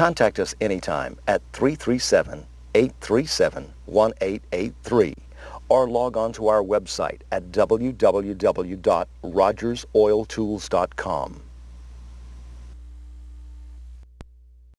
Contact us anytime at 337-837-1883 or log on to our website at www.rogersoiltools.com.